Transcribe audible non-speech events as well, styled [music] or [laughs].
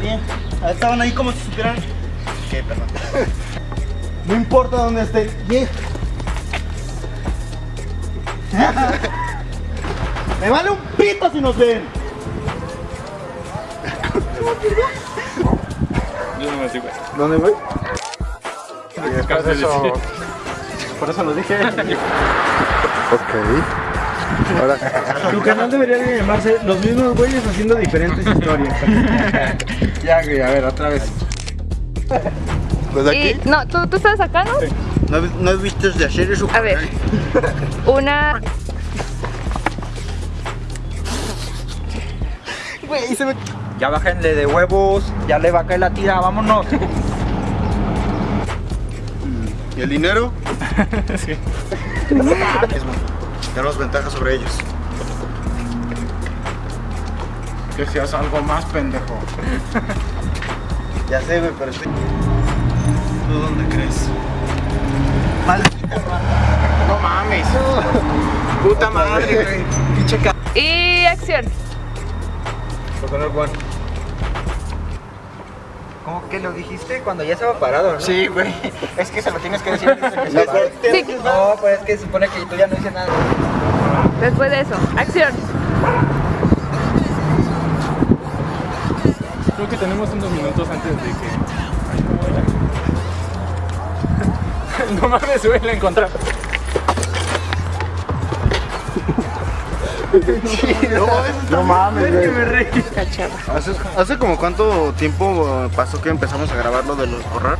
Bien. Estaban ahí como si supieran. ¿Qué, perdón? [laughs] No importa dónde estén. Bien. [laughs] Me vale un pito si nos ven. Yo no me sigo. ¿Dónde voy? Por eso. Por eso lo dije. [laughs] Ok. Ahora, Tu canal debería de llamarse Los mismos güeyes haciendo diferentes historias. [laughs] ya, güey, a ver, otra vez. Pues Y, aquí. no, ¿tú, tú estás acá, ¿no? ¿No, no he visto de hacer eso? A ver. Una. Güey, se me... Ya bájenle de huevos, ya le va a caer la tira, vámonos. ¿Y el dinero? [laughs] sí. Tenemos ventaja sobre ellos. Que seas algo más pendejo. [laughs] Ya sé, güey, pero estoy... ¿Tú dónde crees? Maldita No mames. [laughs] Puta madre, güey. [laughs] Pinche. Y acción. ¿Cómo que lo dijiste cuando ya estaba parado, no? Sí, güey. Es que se lo tienes que decir. [laughs] Sí, No, pues es que se supone que tú ya no dices nada. después de eso. Acción. Creo que tenemos unos minutos antes de que. [laughs] no mames, güey, la No mames, güey. me reí. ¿Hace, ¿Hace como cuánto tiempo pasó que empezamos a grabar lo de los borrar?